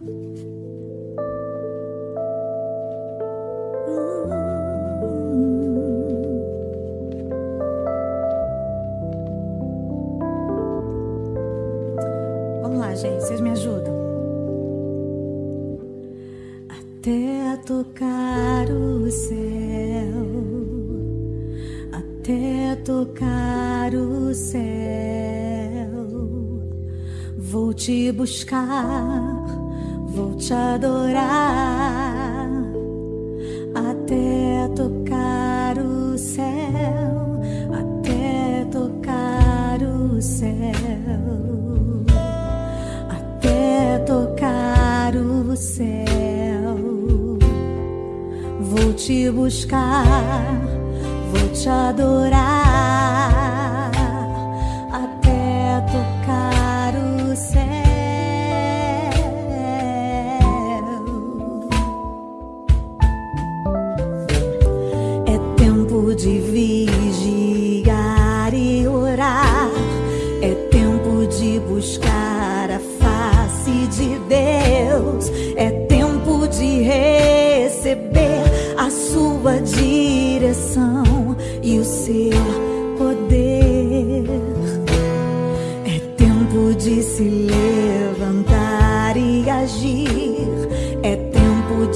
Vamos lá, gente, vocês me ajudam. Até tocar o céu, até tocar o céu, vou te buscar. Vou te adorar até tocar o céu, até tocar o céu, até tocar o céu. Vou te buscar, vou te adorar.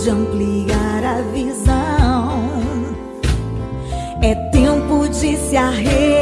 de ampliar a visão. É tempo de se arrepender.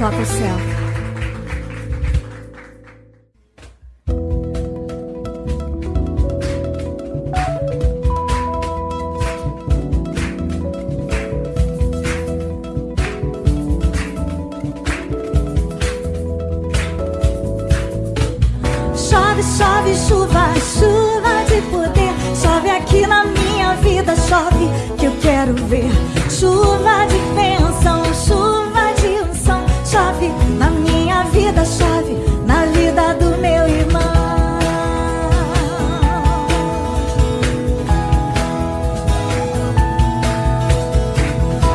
Talk o céu. Da chave na vida do meu irmão.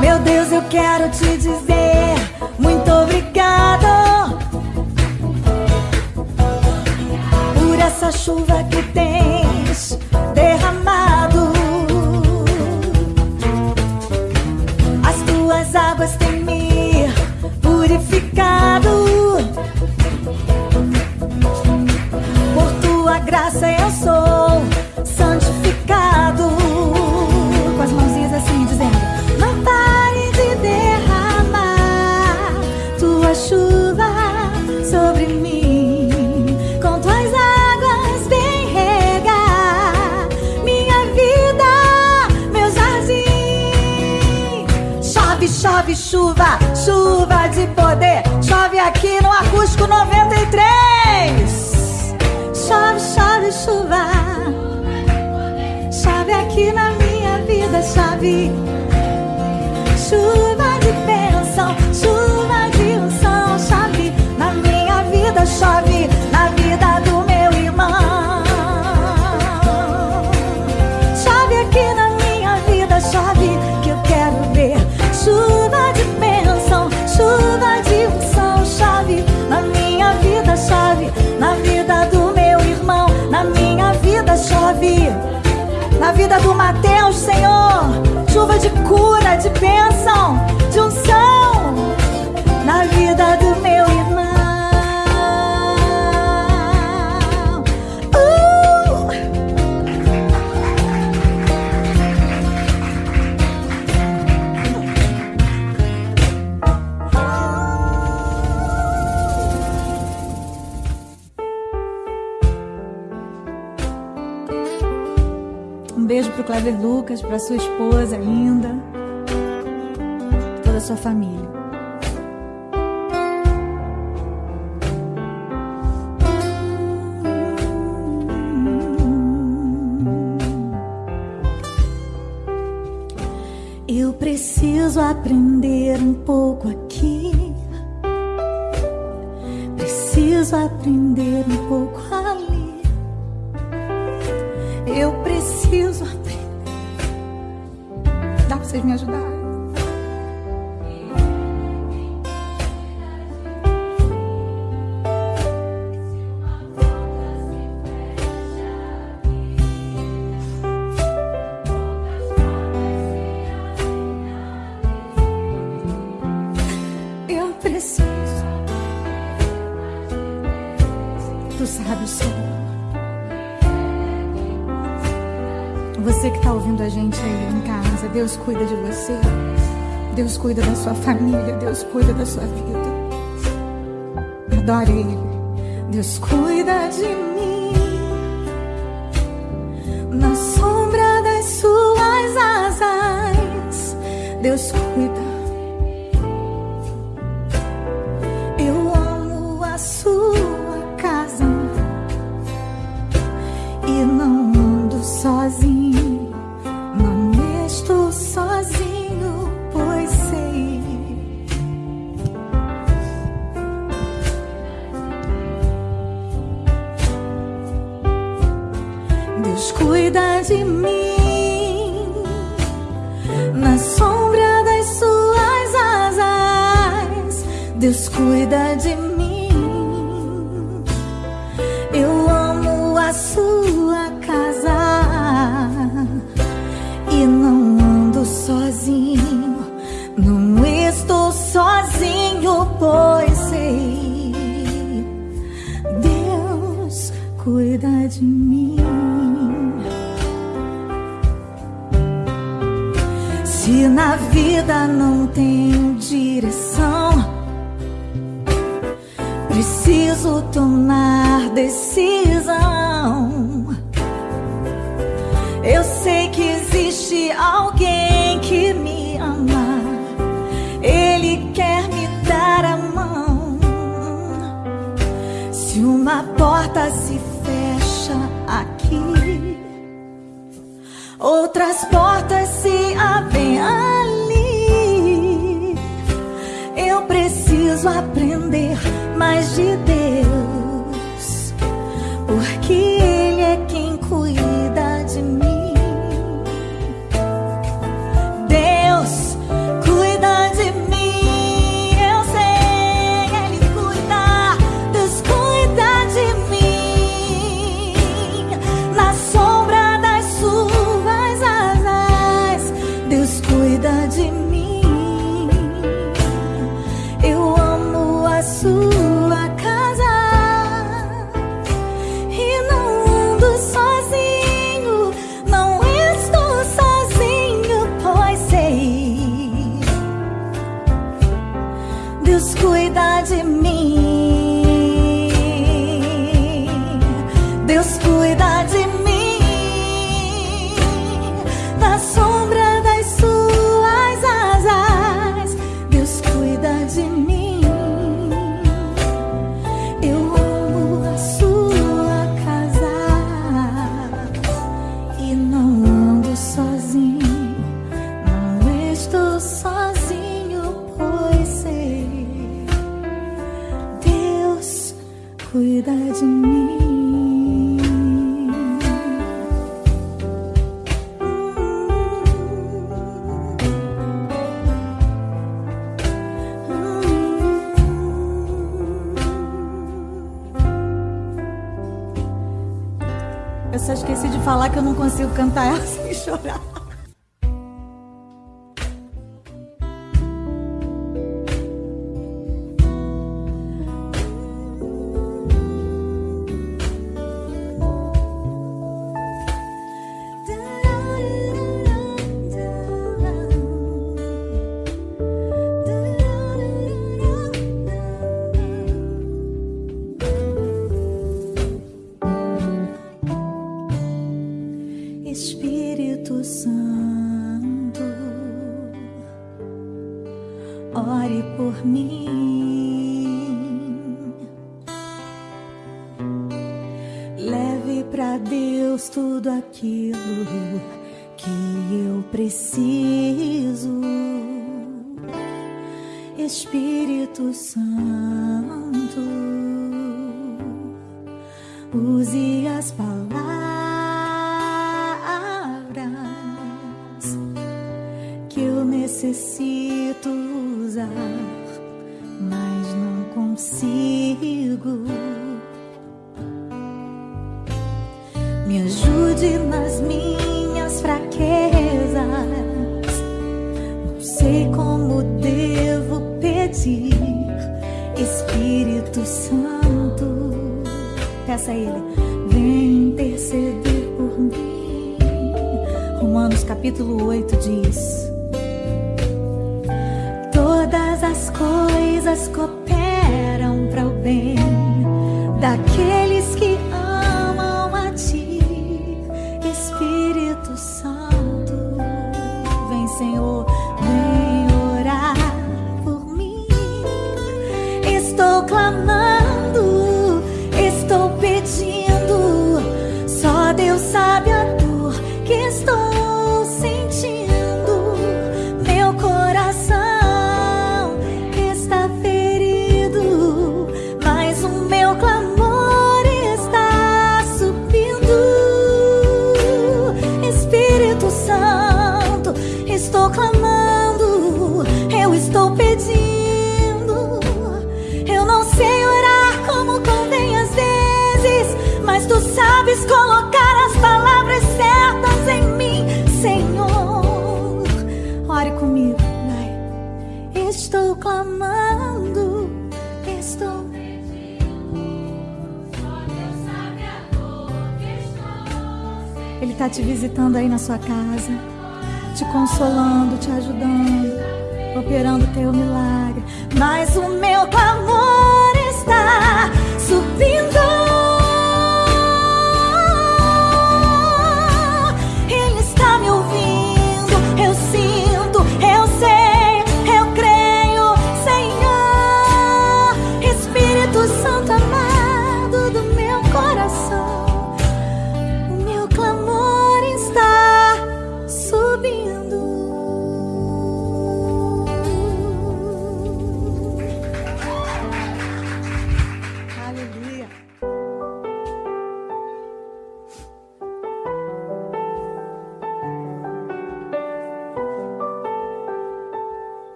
Meu Deus, eu quero te dizer muito obrigado por essa chuva que tens derramado. As tuas águas têm me purificado. Graça eu sou santificado. Com as mãozinhas assim dizendo: Não pare de derramar tua chuva sobre mim. Com tuas águas vem regar minha vida, meu jardim. Chove, chove, chuva, chuva de poder. Chove aqui no acústico 93. Chove. Chuva de cura, de bênção, Clever Lucas, pra sua esposa linda, toda a sua família. Eu preciso aprender um pouco aqui. Preciso aprender um pouco ali. Eu preciso aprender. Vocês me ajudarem? Cuida de você. Deus cuida da sua família. Deus cuida da sua vida. Adore Ele. Deus cuida de mim. Na sombra das suas asas, Deus Se uma porta se fecha aqui, outras portas se abrem ali. Eu preciso aprender mais de Deus, porque Ele é quem cuida eu não consigo cantar essa. ore por mim. Leve para Deus tudo aquilo que eu preciso. Espírito Santo, use as palavras que eu necessito usar, mas não consigo. Me ajude nas minhas fraquezas. Não sei como devo pedir, Espírito Santo. Peça a Ele, vem interceder por mim. Romanos capítulo 8 diz. sua casa.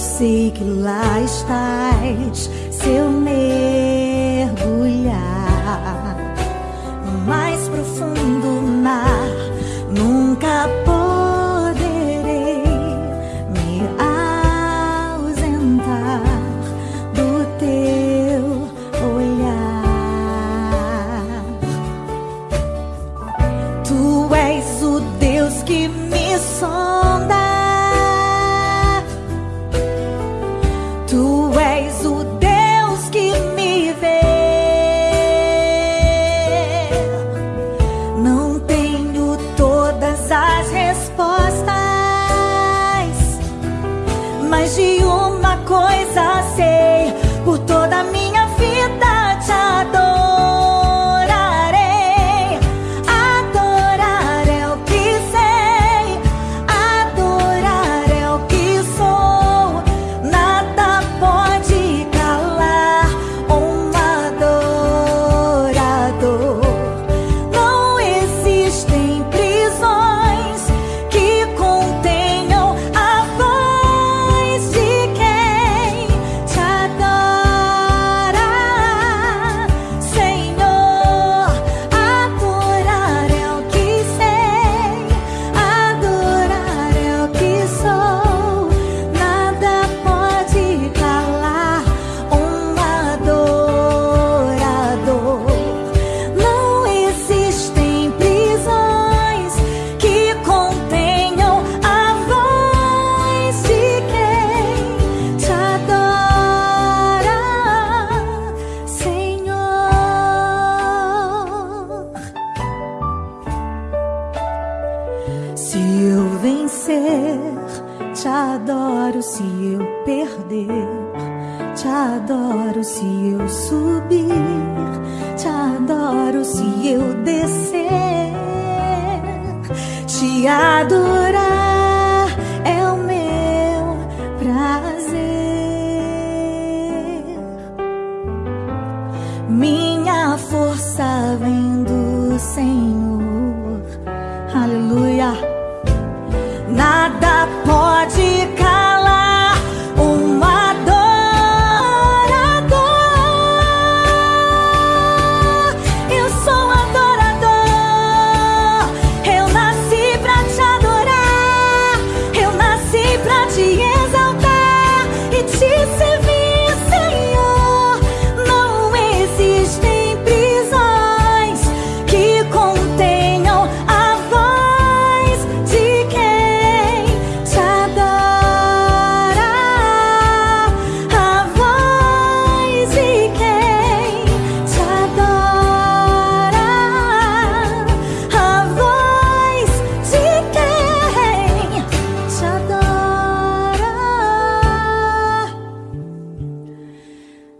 Eu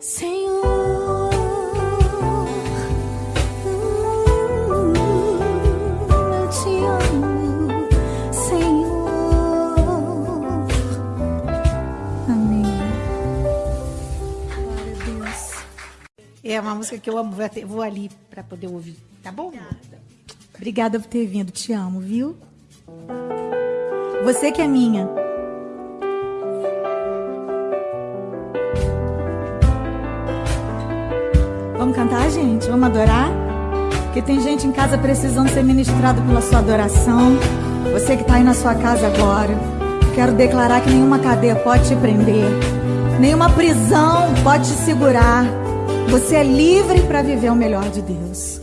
Senhor, eu te amo, Senhor. Amém. Glória a Deus. É uma música que eu amo, vou, ali para poder ouvir, tá bom? Obrigada por ter vindo, te amo, viu? Você que é minha. Vamos cantar, gente? Vamos adorar? Porque tem gente em casa precisando ser ministrado pela sua adoração. Você que está aí na sua casa agora, quero declarar que nenhuma cadeia pode te prender, nenhuma prisão pode te segurar. Você é livre para viver o melhor de Deus.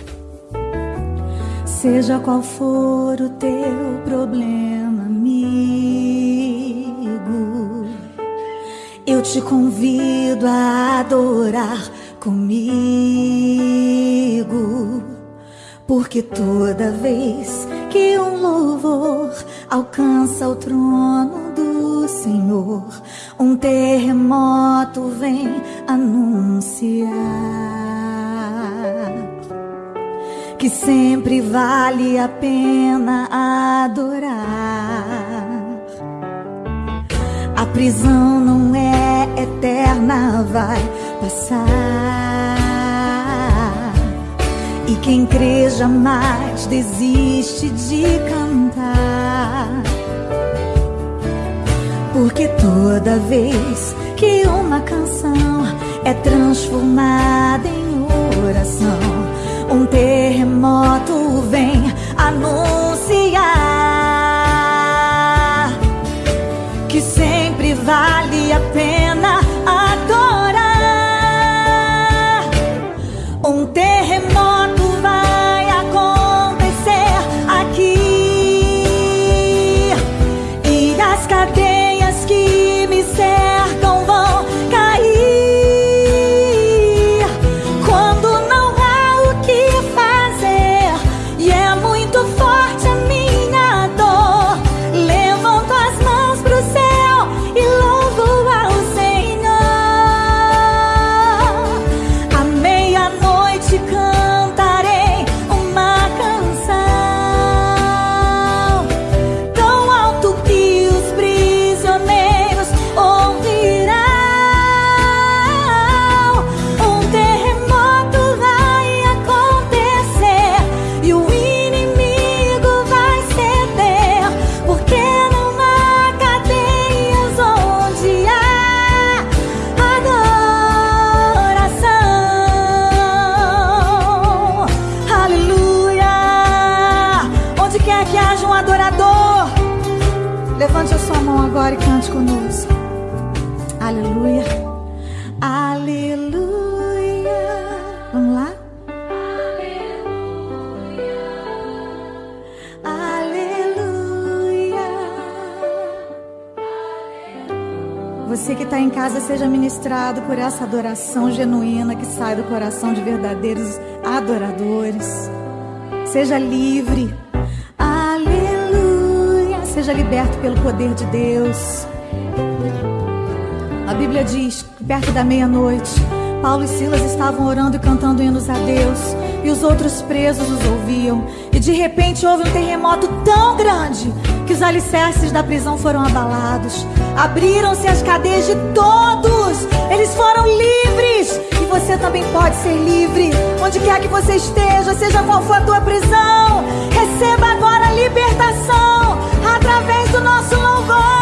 Seja qual for o teu problema, amigo, eu te convido a adorar comigo, porque toda vez que um louvor alcança o trono do Senhor, um terremoto vem anunciar que sempre vale a pena adorar. A prisão não é eterna, vai passar. E quem crê jamais desiste de cantar. Porque toda vez que uma canção é transformada em oração, um terremoto vem anunciar que sempre vale a pena por essa adoração genuína que sai do coração de verdadeiros adoradores. Seja livre. Aleluia. Seja liberto pelo poder de Deus. A Bíblia diz perto da meia-noite, Paulo e Silas estavam orando e cantando hinos a Deus, e os outros presos os ouviam. E de repente houve um terremoto tão grande que os alicerces da prisão foram abalados. Abriram-se as cadeias de todos, eles foram livres. E você também pode ser livre, onde quer que você esteja, seja qual for a tua prisão. Receba agora a libertação através do nosso louvor,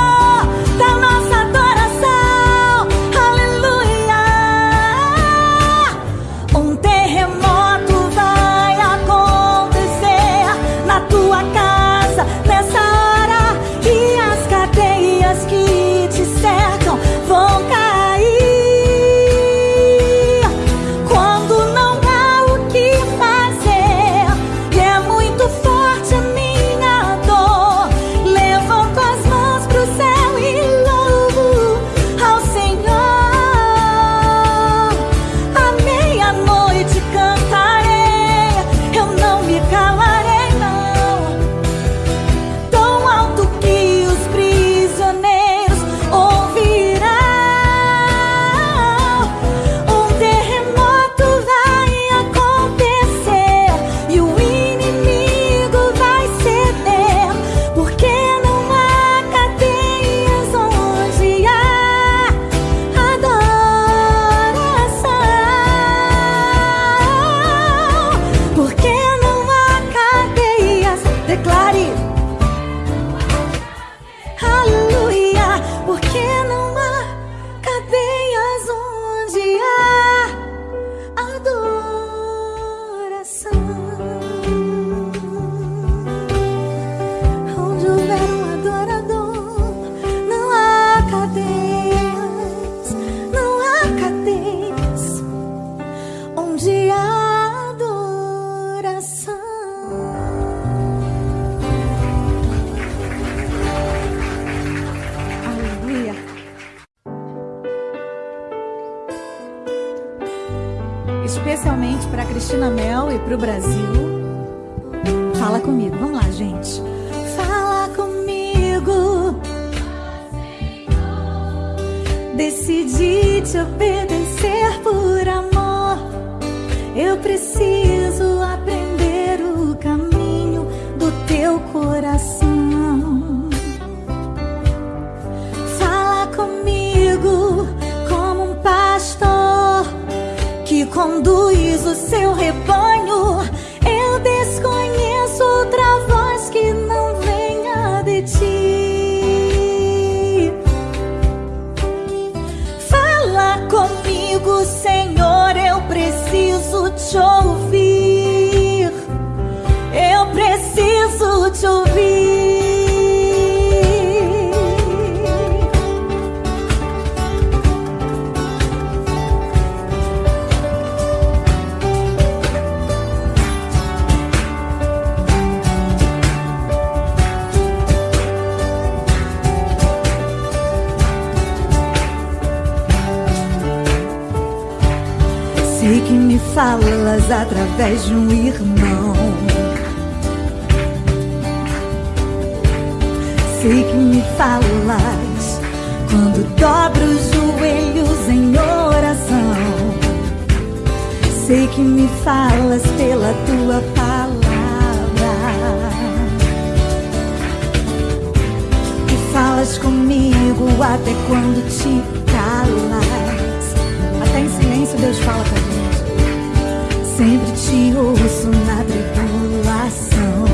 Sei que me falas através de um irmão. Sei que me falas quando dobro os joelhos em oração. Sei que me falas pela tua palavra. E falas comigo até quando te calas. Até em silêncio Deus fala com. Sempre te ouço na tribulação.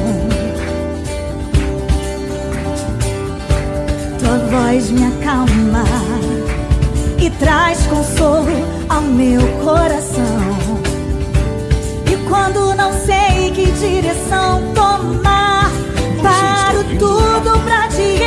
Tua voz me acalma e traz consolo ao meu coração. E quando não sei que direção tomar, paro tudo pra te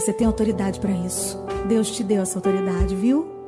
você tem autoridade para isso. Deus te deu essa autoridade, viu?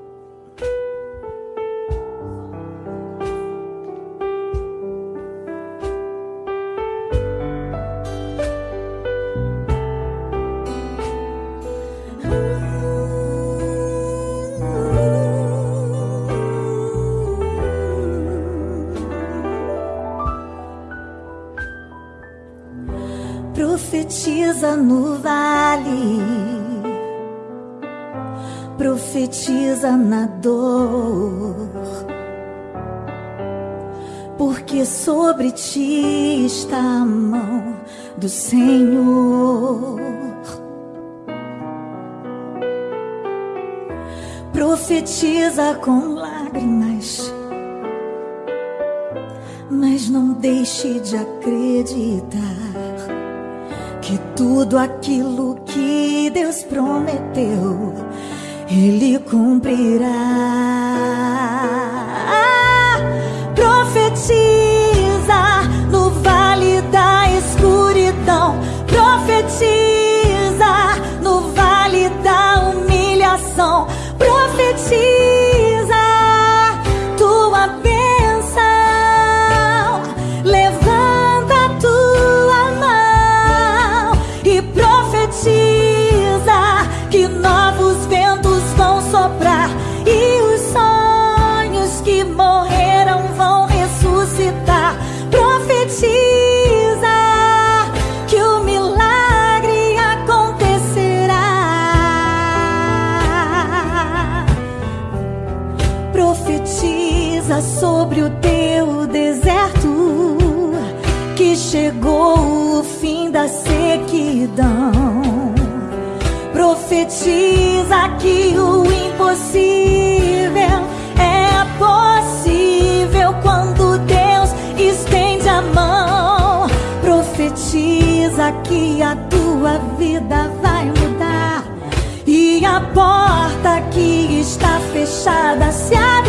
Porque sobre ti está a mão do Senhor. Profetiza com lágrimas, mas não deixe de acreditar que tudo aquilo que Deus prometeu, Ele cumprirá. Profetiza multidão. Profetiza que o impossível é possível quando Deus estende a mão. Profetiza que a tua vida vai mudar e a porta que está fechada se abre.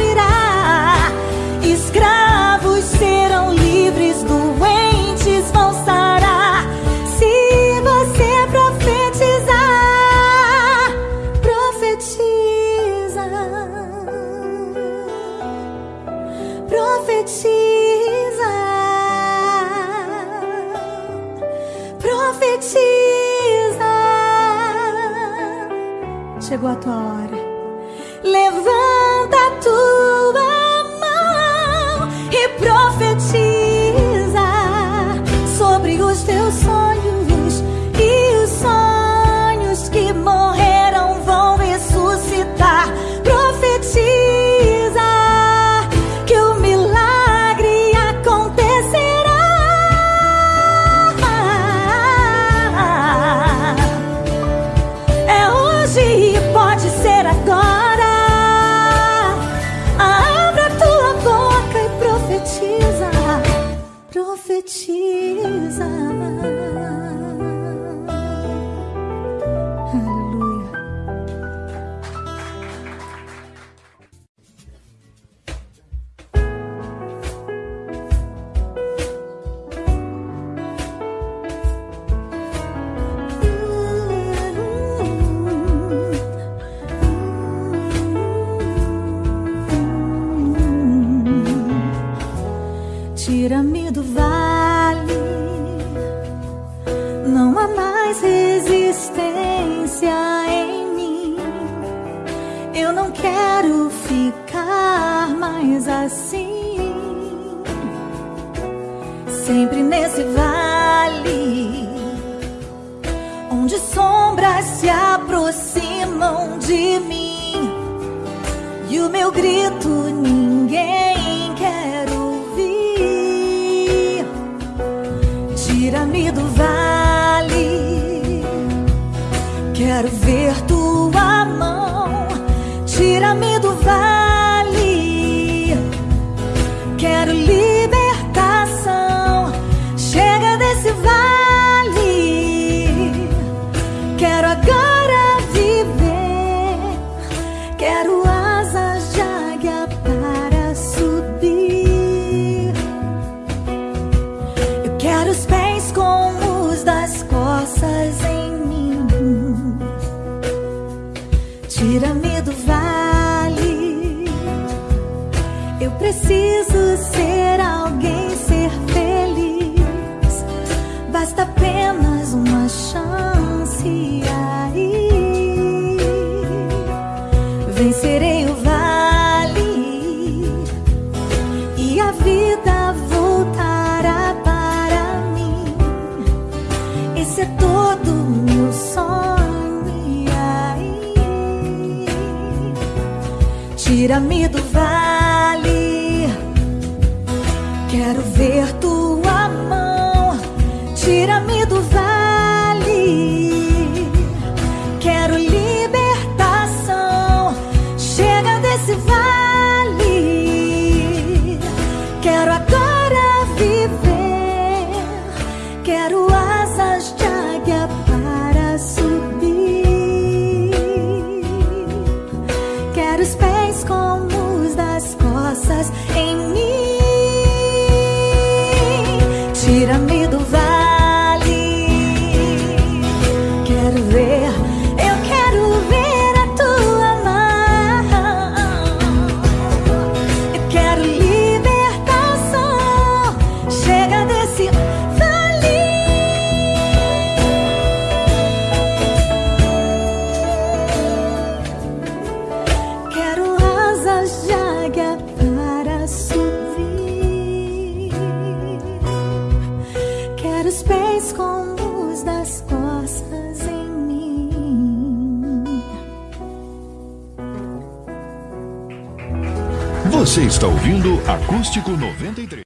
What. Você está ouvindo Acústico 93.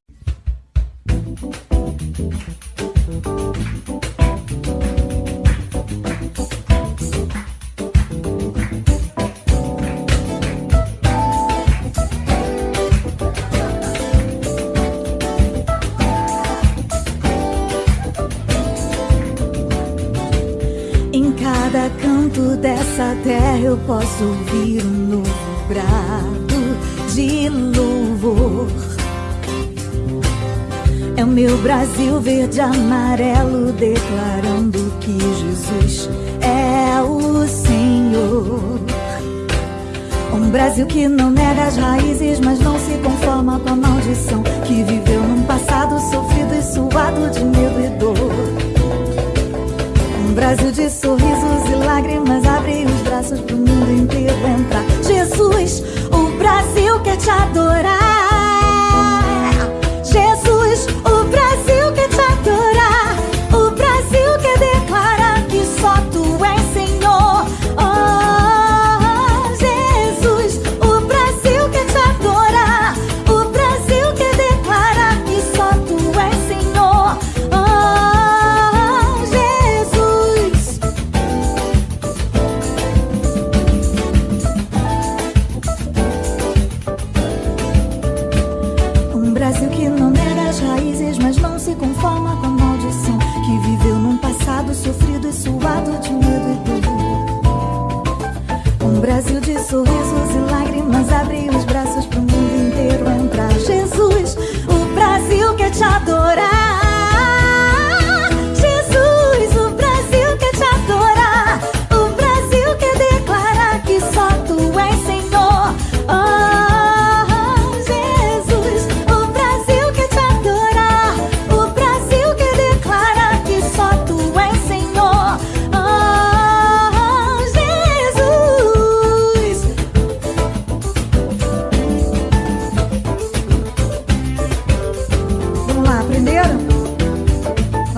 Em cada canto dessa terra eu posso ouvir um novo brado de louvor. É o meu Brasil verde amarelo declarando que Jesus é o Senhor. Um Brasil que não nega as raízes, mas não se conforma com a maldição que viveu num passado sofrido e suado de medo e dor. Brasil de sorrisos e lágrimas abre os braços pro mundo inteiro entrar. Jesus, o Brasil quer te adorar.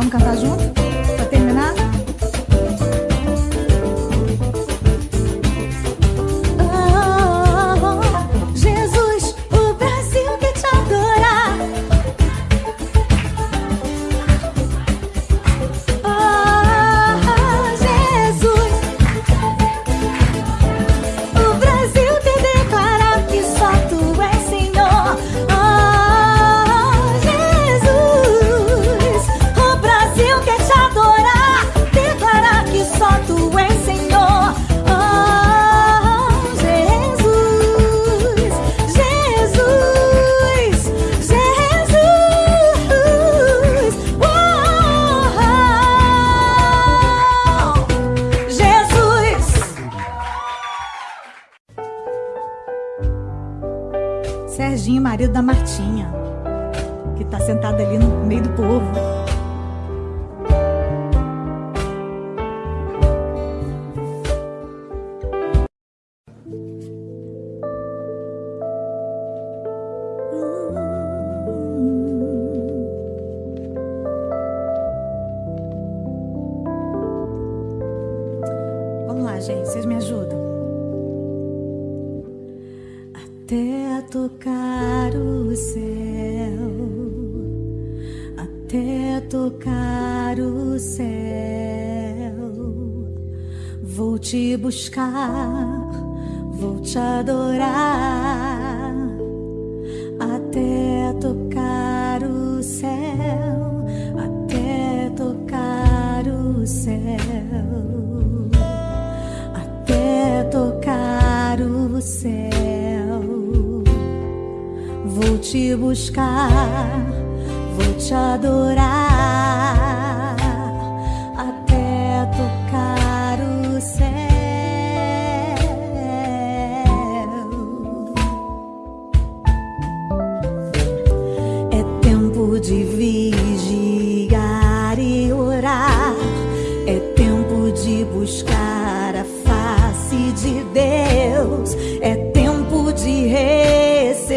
cantar junto?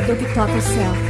adorador que toca o céu.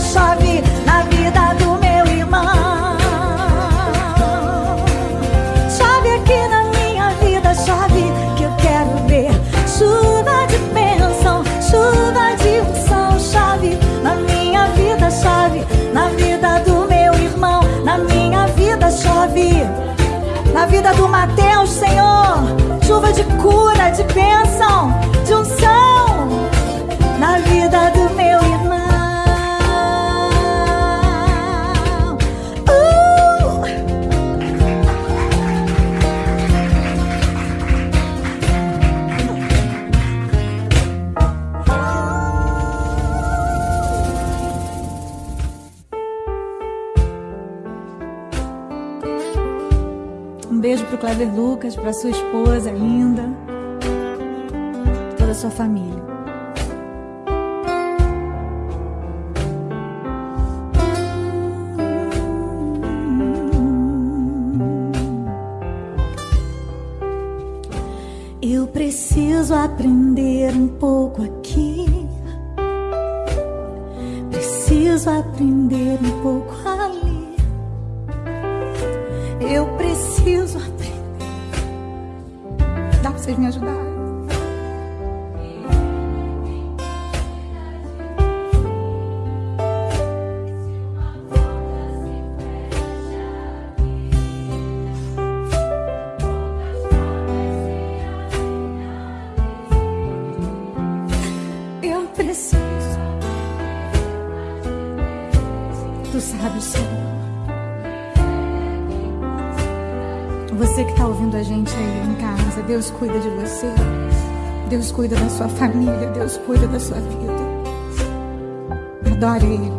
chove na vida do meu irmão. Chove aqui na minha vida, chove que eu quero ver. Chuva de bênção, chuva de unção, chove na minha vida, chove na vida do meu irmão. Na minha vida, chove na vida do Mateus, Senhor. Chuva de cura, de bênção. Para sua esposa linda, toda a sua família. Eu preciso aprender um pouco aqui. Cuida de você. Deus cuida da sua família. Deus cuida da sua vida. Adore Ele.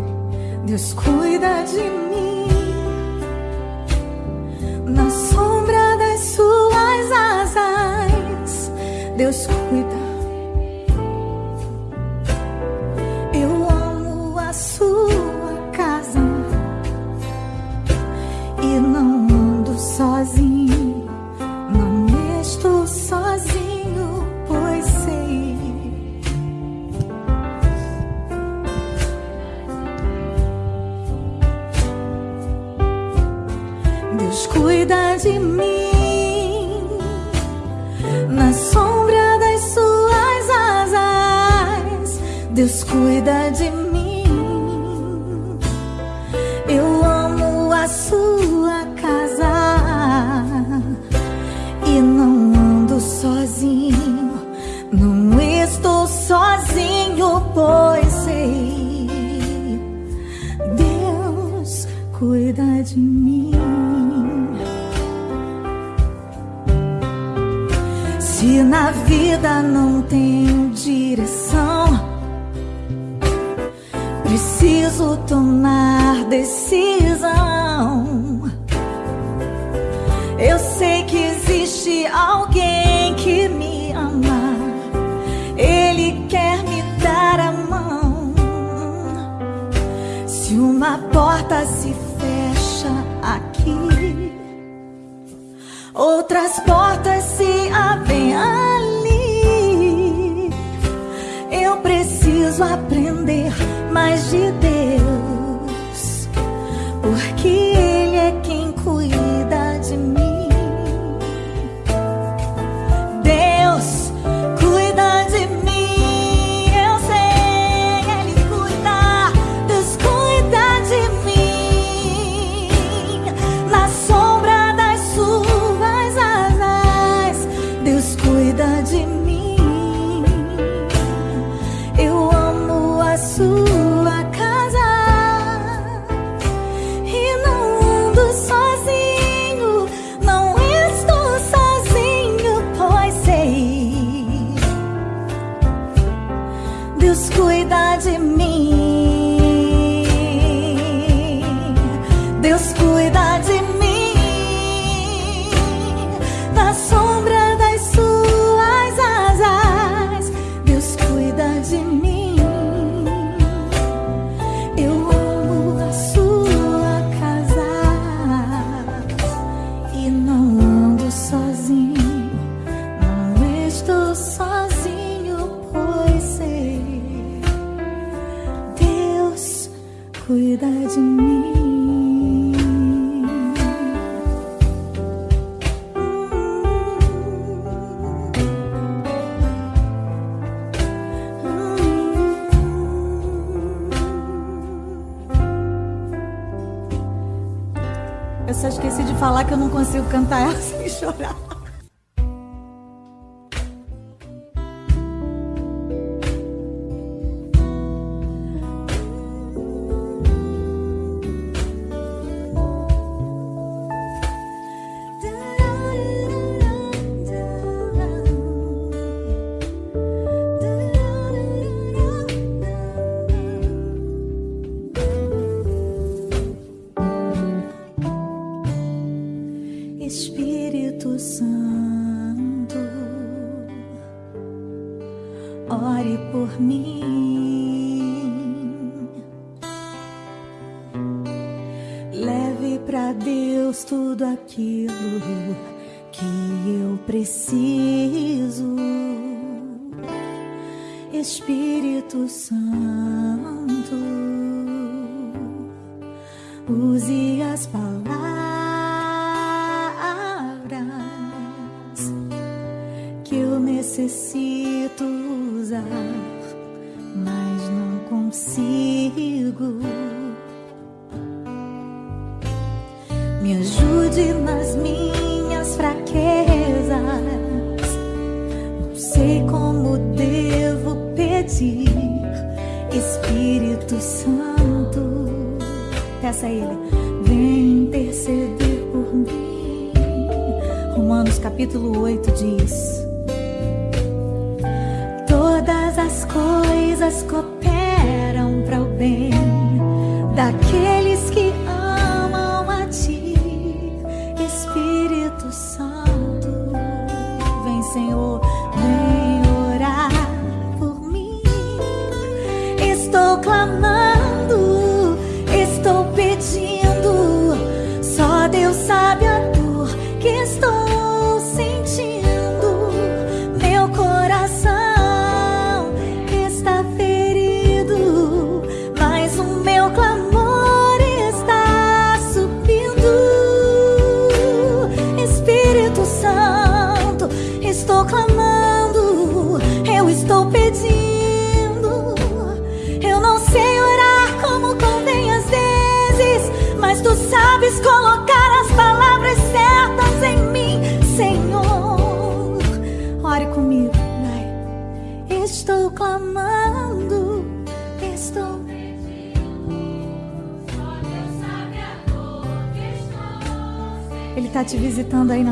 Deus cuida de mim. Na sombra das suas asas. Deus cuida.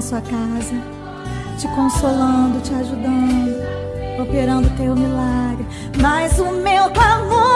Sua casa. te consolando, te ajudando, operando teu milagre. Mas o meu clamor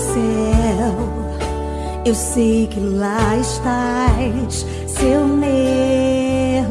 céu, eu sei que lá estás, seu mergulhar.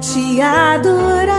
te adorar.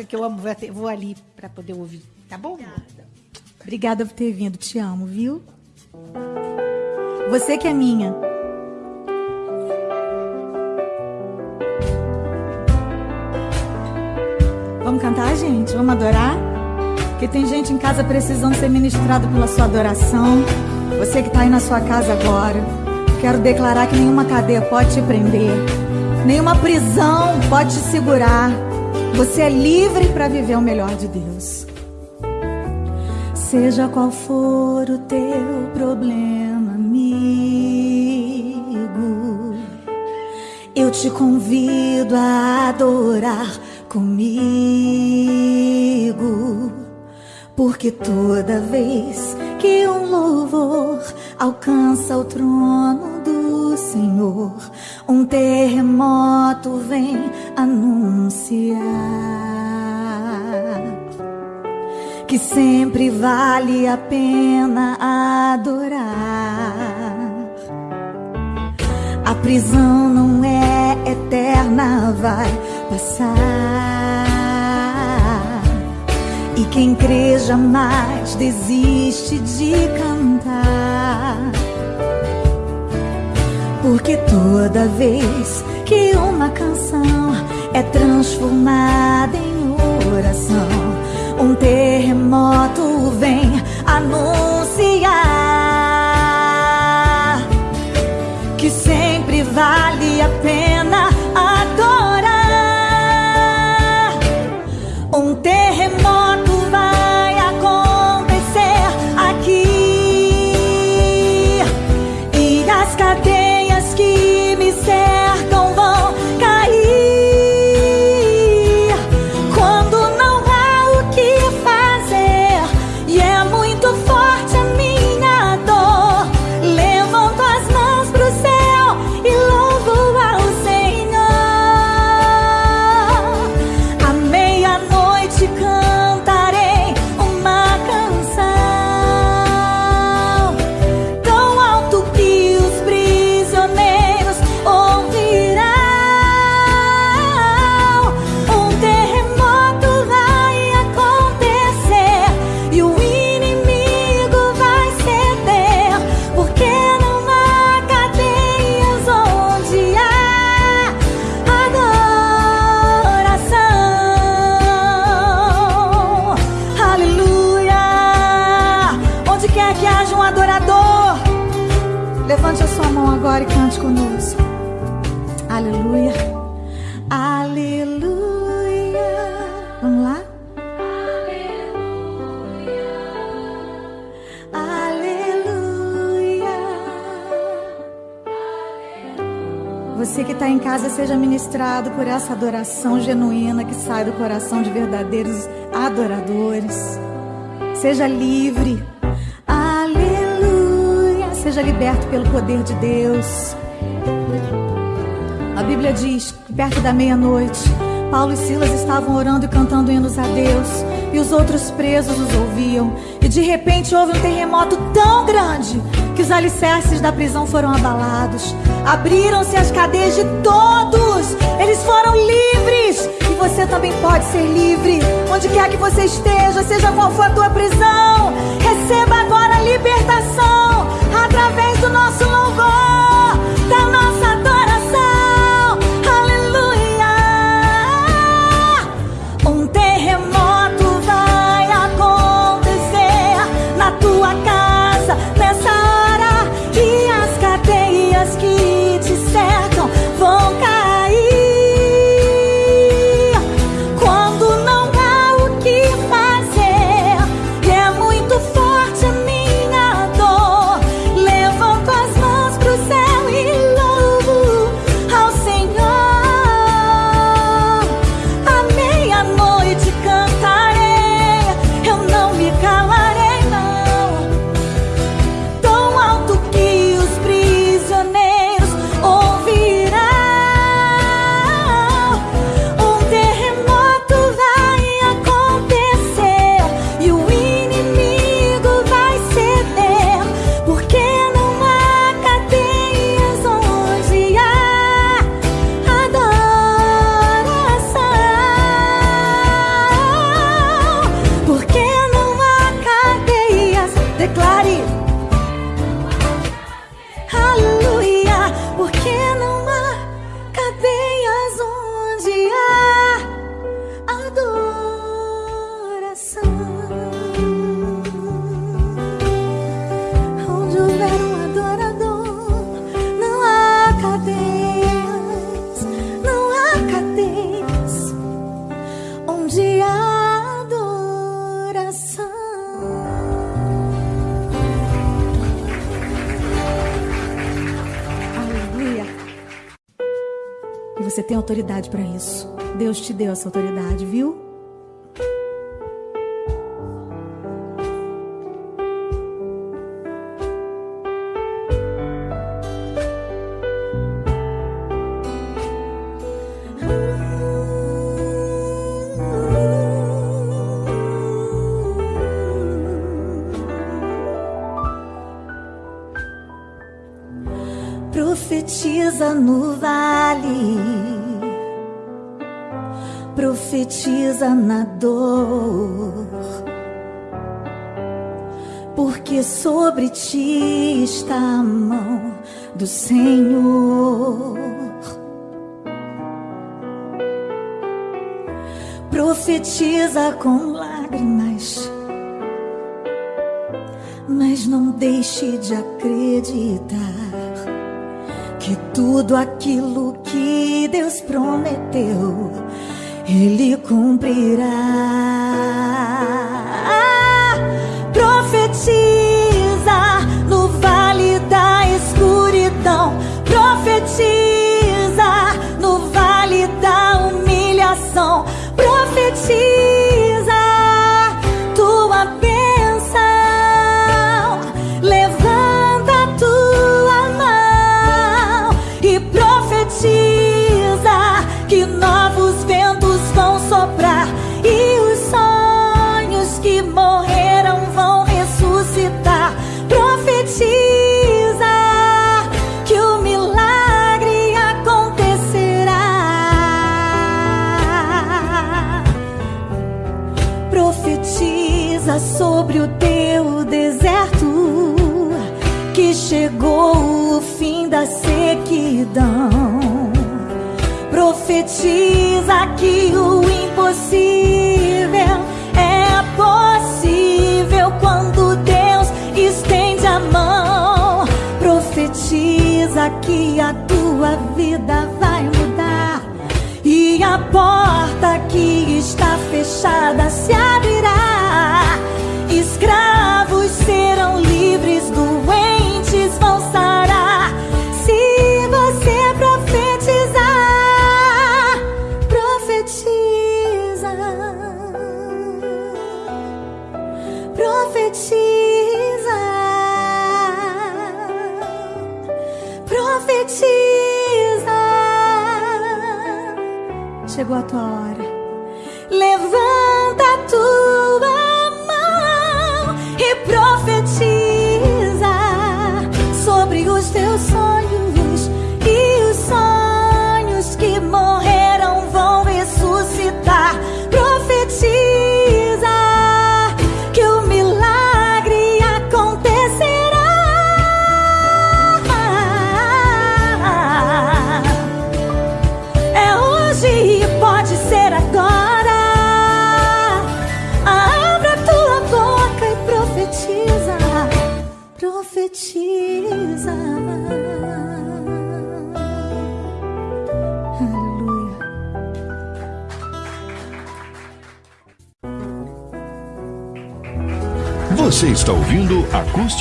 Música que eu amo. Vou, até- vou ali para poder ouvir. Tá bom? Obrigada por ter vindo, te amo, viu? Você que é minha. Vamos cantar, gente? Vamos adorar? Porque tem gente em casa precisando ser ministrado pela sua adoração. Você que está aí na sua casa agora, quero declarar que nenhuma cadeia pode te prender, nenhuma prisão pode te segurar. Você é livre para viver o melhor de Deus. Seja qual for o teu problema, amigo, eu te convido a adorar comigo, porque toda vez que um louvor alcança o trono do Senhor, um terremoto vem anunciar que sempre vale a pena adorar. A prisão não é eterna, vai passar. E quem crê jamais desiste de cantar. Porque toda vez que uma canção é transformada em oração, um terremoto vem anunciar que sempre vale a pena seja ministrado por essa adoração genuína que sai do coração de verdadeiros adoradores. Seja livre. Aleluia. Seja liberto pelo poder de Deus. A Bíblia diz que perto da meia-noite, Paulo e Silas estavam orando e cantando hinos a Deus, e os outros presos os ouviam. E de repente houve um terremoto tão grande que os alicerces da prisão foram abalados. Abriram-se as cadeias de todos, eles foram livres. E você também pode ser livre, onde quer que você esteja, seja qual for a tua prisão. Receba agora a libertação através do nosso louvor, autoridade para isso. Deus te deu essa autoridade, viu? profetiza no vale, profetiza na dor, porque sobre ti está a mão do Senhor. Profetiza com lágrimas, mas não deixe de acreditar que tudo aquilo que Deus prometeu, Ele cumprirá.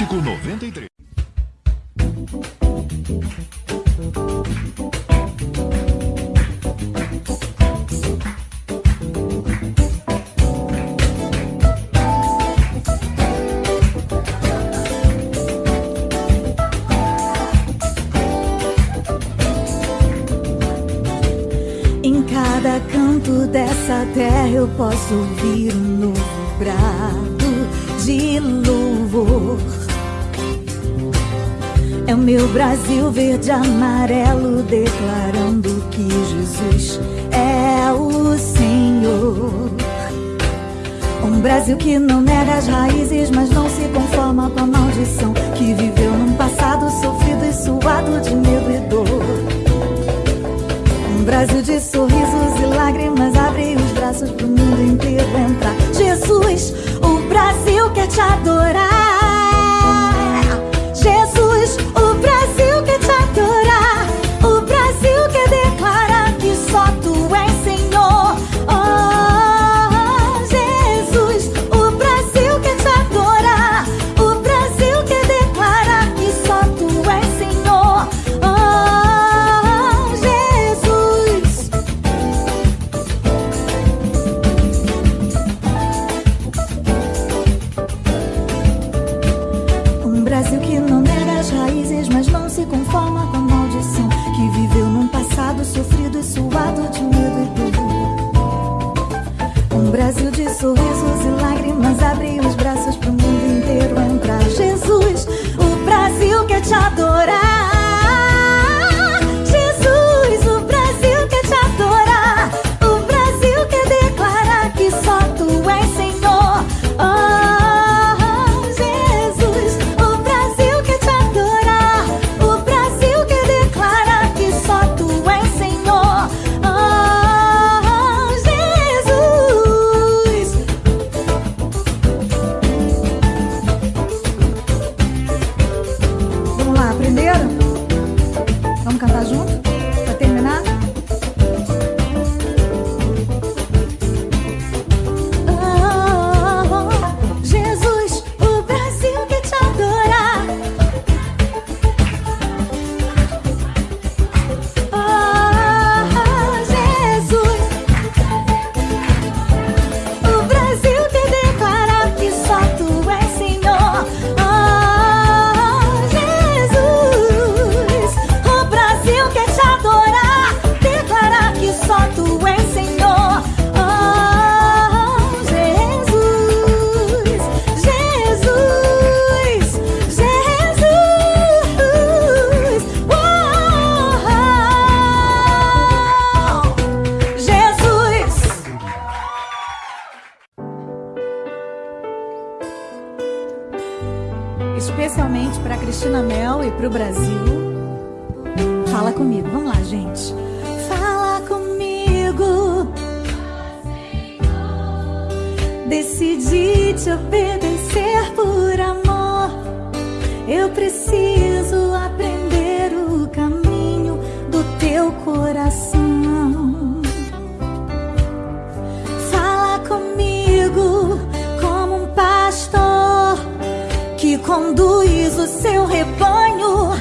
Acústico 93. Amarelo declarando que Jesus é o Senhor. Um Brasil que não nega as raízes, mas não se conforma com a maldição que viveu num passado sofrido e suado de medo e dor. Um Brasil de sorrisos e lágrimas abre os braços pro mundo inteiro entrar. Jesus, o Brasil quer te adorar. coração. Fala comigo como um pastor que conduz o seu rebanho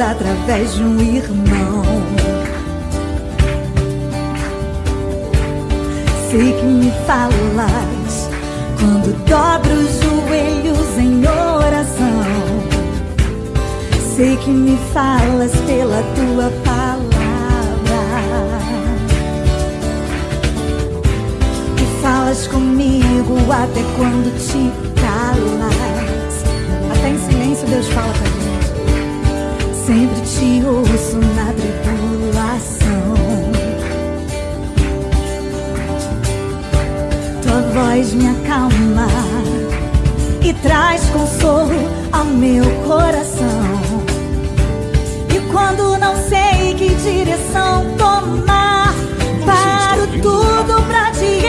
através de um irmão. Sei que me falas quando dobro os joelhos em oração. Sei que me falas pela tua palavra. E falas comigo até quando te calas. Até em silêncio Deus fala pra. Sempre te ouço na tribulação. Tua voz me acalma e traz consolo ao meu coração. E quando não sei que direção tomar, paro tudo pra te